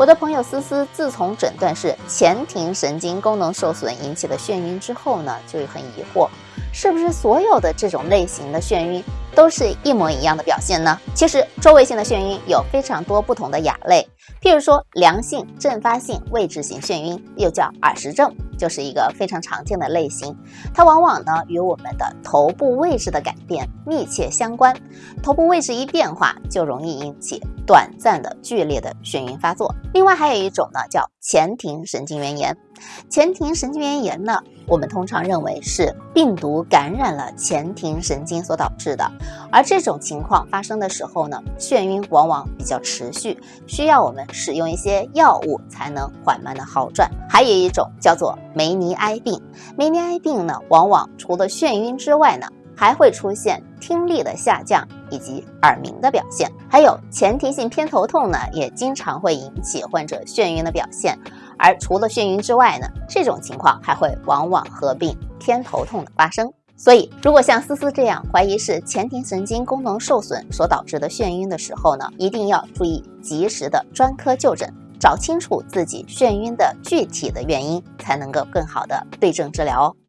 我的朋友思思自从诊断是前庭神经功能受损引起的眩晕之后呢，就很疑惑，是不是所有的这种类型的眩晕都是一模一样的表现呢？其实周围性的眩晕有非常多不同的亚类，譬如说良性阵发性位置型眩晕，又叫耳石症。就是一个非常常见的类型，它往往呢与我们的头部位置的改变密切相关，头部位置一变化就容易引起短暂的剧烈的眩晕发作。另外还有一种呢叫前庭神经元炎。前庭神经元炎呢，我们通常认为是病毒感染了前庭神经所导致的，而这种情况发生的时候呢，眩晕往往比较持续，需要我们使用一些药物才能缓慢的好转。还有一种叫做梅尼埃病，梅尼埃病呢，往往除了眩晕之外呢，还会出现听力的下降以及耳鸣的表现，还有前庭性偏头痛呢，也经常会引起患者眩晕的表现。而除了眩晕之外呢，这种情况还会往往合并偏头痛的发生。所以，如果像思思这样怀疑是前庭神经功能受损所导致的眩晕的时候呢，一定要注意及时的专科就诊，找清楚自己眩晕的具体的原因，才能够更好的对症治疗哦。